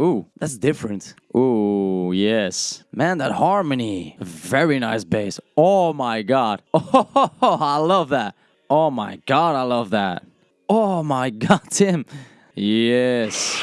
Ooh, that's different. Ooh, yes. Man, that harmony. Very nice bass. Oh my god. Oh, I love that. Oh my god, I love that. Oh my god, Tim. Yes.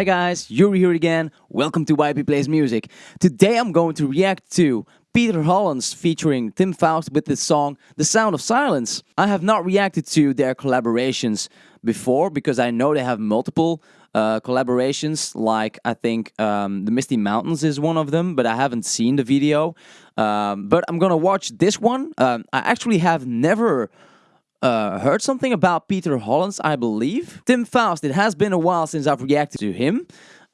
Hi guys, Yuri here again. Welcome to YP Plays Music. Today I'm going to react to Peter Hollens featuring Tim Foust with the song The Sound of Silence. I have not reacted to their collaborations before because I know they have multiple uh, collaborations like I think um, The Misty Mountains is one of them but I haven't seen the video. Um, but I'm gonna watch this one. Um, I actually have never uh, heard something about Peter Hollens, I believe. Tim Foust, it has been a while since I've reacted to him.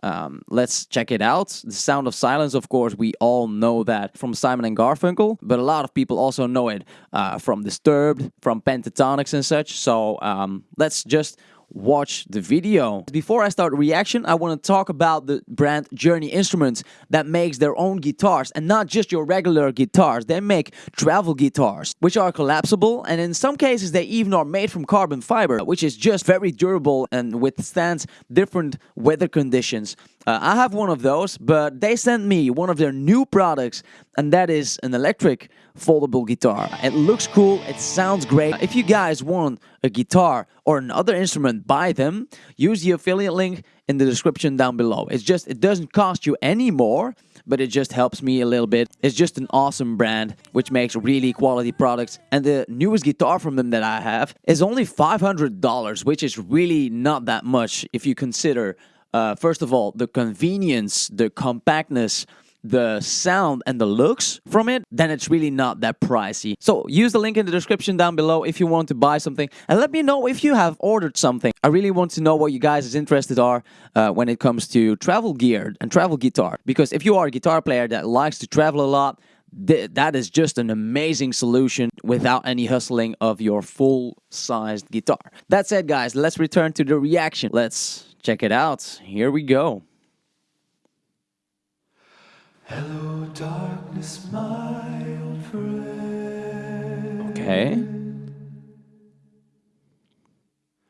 Um, let's check it out. The Sound of Silence, of course, we all know that from Simon and Garfunkel, but a lot of people also know it uh, from Disturbed, from Pentatonix and such. So um, let's just watch the video. Before I start reaction, I want to talk about the brand Journey Instruments that makes their own guitars and not just your regular guitars. They make travel guitars, which are collapsible and in some cases they even are made from carbon fiber, which is just very durable and withstands different weather conditions. Uh, I have one of those, but they sent me one of their new products, and that is an electric foldable guitar. It looks cool, it sounds great. If you guys want a guitar or another instrument, buy them. Use the affiliate link in the description down below. It's just, it doesn't cost you any more, but it just helps me a little bit. It's just an awesome brand which makes really quality products. And the newest guitar from them that I have is only $500, which is really not that much if you consider uh, first of all, the convenience, the compactness, the sound and the looks from it, then it's really not that pricey. So use the link in the description down below if you want to buy something and let me know if you have ordered something. I really want to know what you guys' is interested are uh, when it comes to travel gear and travel guitar. Because if you are a guitar player that likes to travel a lot, th that is just an amazing solution without any hustling of your full-sized guitar. That said guys, let's return to the reaction. Let's Check it out. Here we go. Hello, darkness, my old friend. Okay.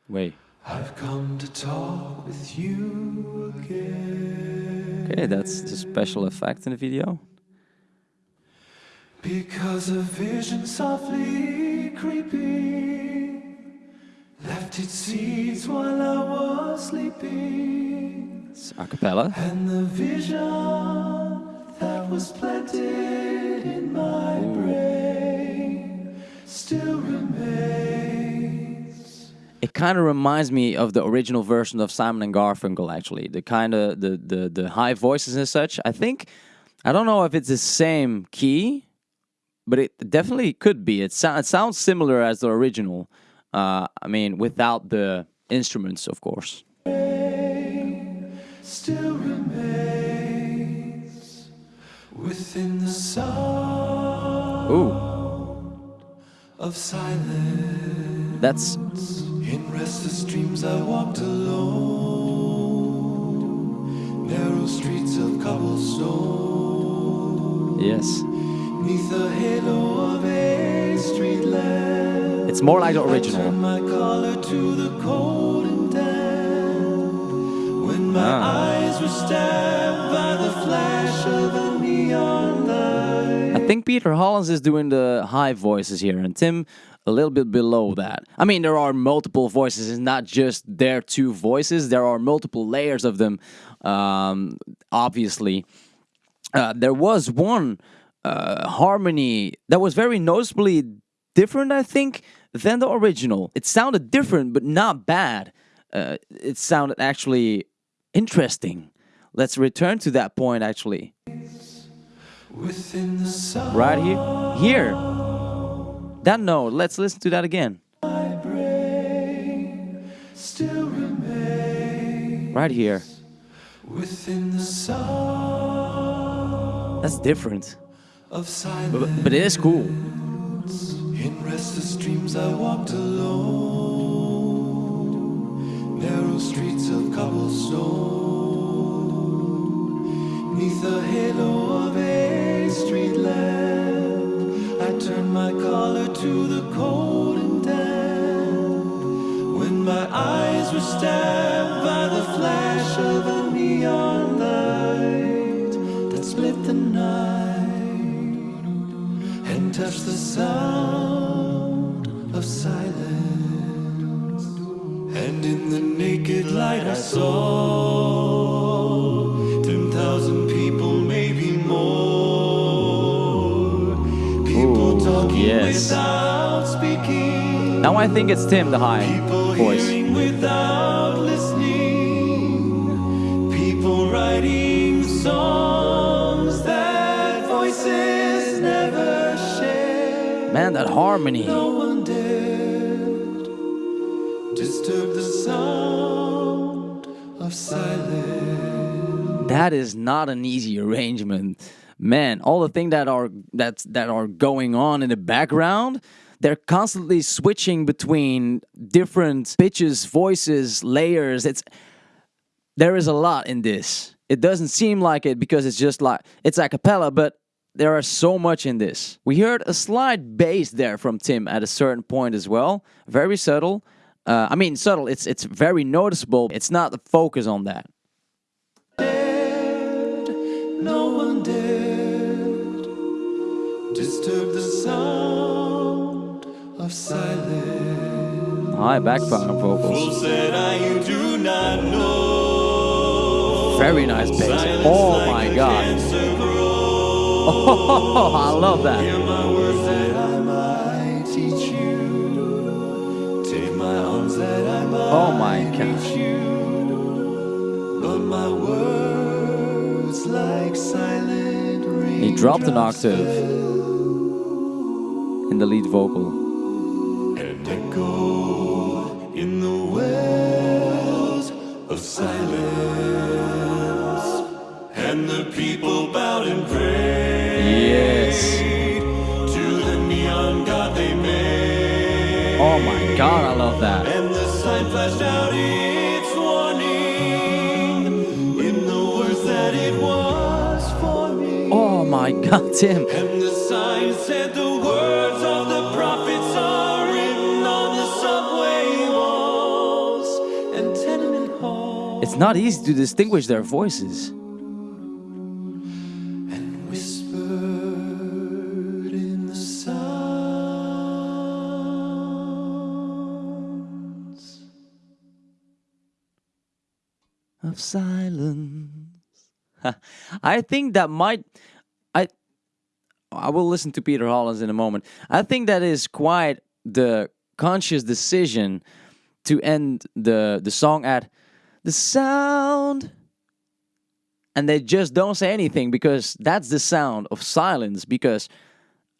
Wait. I've come to talk with you again. Okay, that's the special effect in the video. Because a vision softly creeping its seeds while I was sleeping. It's a cappella. And the vision that was planted in my Ooh. brain still remains. It kind of reminds me of the original version of Simon and Garfunkel actually. The kind of the, the the high voices and such. I think I don't know if it's the same key, but it definitely could be. It, so, it sounds similar as the original. Uh, I mean, without the instruments, of course. Still remains within the sound Ooh. of silence. That's in restless dreams I walked alone. Narrow streets of cobblestone. Yes. Neath the halo of a street lamp. It's more like the original. I think Peter Hollens is doing the high voices here and Tim a little bit below that. I mean, there are multiple voices. It's not just their two voices. There are multiple layers of them, um, obviously. Uh, there was one uh, harmony that was very noticeably different, I think, than the original. It sounded different, but not bad. Uh, it sounded actually interesting. Let's return to that point, actually. Right here. Here. That note. Let's listen to that again. Right here. Within the sun. That's different. But, but it is cool. In restless dreams I walked alone. Narrow streets of cobblestone. Neath the halo of a street lamp I turned my collar to the cold and damp. When my eyes were stabbed by the flash of a neon light That split the night touch the sound of silence. And in the naked light I saw ten thousand people, maybe more. People talking yes. without speaking. Now I think it's Tim, the high People voice. hearing without listening. People writing songs Man, that harmony. No one dared disturb the sound of silence. That is not an easy arrangement. Man, all the things that are that that are going on in the background, they're constantly switching between different pitches, voices, layers. It's there is a lot in this. It doesn't seem like it because it's just like it's a cappella, but there is so much in this. We heard a slight bass there from Tim at a certain point as well, very subtle. Uh, I mean, subtle. It's it's very noticeable. It's not the focus on that. Dared, no one dared disturb the sound of silence. High background vocals. Fool said I you do not know. Very nice bass. Oh my god. Oh, I love Hear that. my words that I might teach you. Take my arms that I might Oh my God. you. But my words like silent rain. He dropped an octave in the lead vocal. and echo in the wells of silence. And the people love that. And the sign flashed out its warning in the words that it was for me. Oh my god, Tim. And the sign said the words of the prophets are written on the subway walls and tenement halls. It's not easy to distinguish their voices. Of silence. I think that might I I will listen to Peter Hollens in a moment. I think that is quite the conscious decision to end the the song at the sound and they just don't say anything because that's the sound of silence because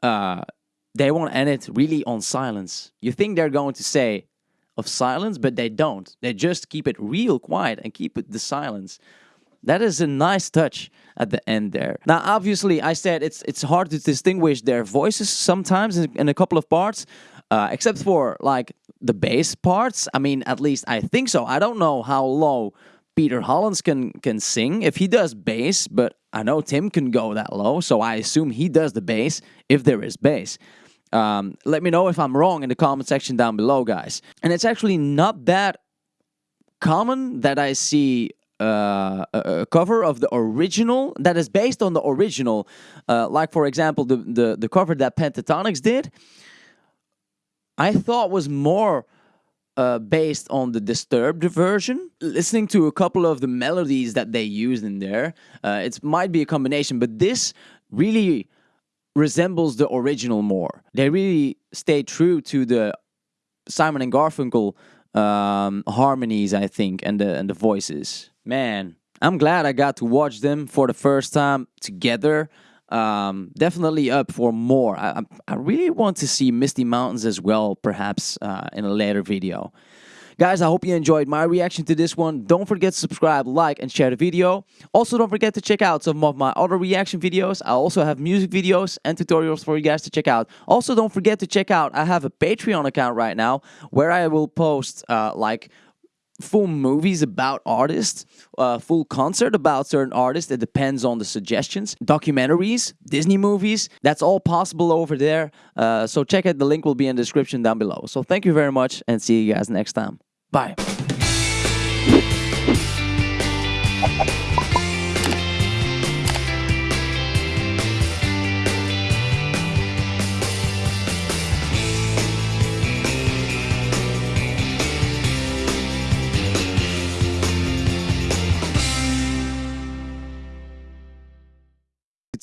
uh they want to end it really on silence. You think they're going to say of silence, but they don't. They just keep it real quiet and keep it the silence. That is a nice touch at the end there. Now, obviously, I said it's it's hard to distinguish their voices sometimes in, a couple of parts, uh, except for like the bass parts. I mean, at least I think so. I don't know how low Peter Hollens can can sing if he does bass, but I know Tim can go that low, so I assume he does the bass if there is bass. Um, let me know if I'm wrong in the comment section down below, guys. And it's actually not that common that I see uh, a, a cover of the original that is based on the original. Uh, like, for example, the, the, the cover that Pentatonix did, I thought was more uh, based on the Disturbed version. Listening to a couple of the melodies that they used in there, uh, it might be a combination, but this really resembles the original more. They really stay true to the Simon and Garfunkel um, harmonies, I think, and the and the voices. Man, I'm glad I got to watch them for the first time together. Um, definitely up for more. I, I really want to see Misty Mountains as well, perhaps uh, in a later video. Guys, I hope you enjoyed my reaction to this one. Don't forget to subscribe, like, and share the video. Also, don't forget to check out some of my other reaction videos. I also have music videos and tutorials for you guys to check out. Also, don't forget to check out, I have a Patreon account right now where I will post uh, like full movies about artists, uh, full concert about certain artists. It depends on the suggestions. Documentaries, Disney movies, that's all possible over there. Uh, so check it. The link will be in the description down below. So thank you very much and see you guys next time. Bye.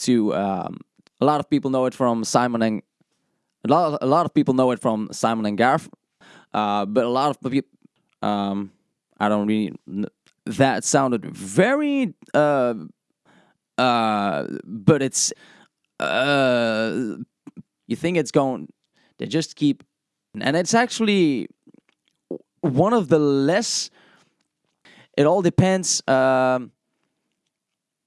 to um, a lot of people know it from Simon and a lot, a lot of people know it from Simon and Garf, uh, but a lot of um, I don't really. That sounded very. Uh, uh, but it's. Uh, you think it's going. They just keep, and it's actually one of the less. It all depends. Um,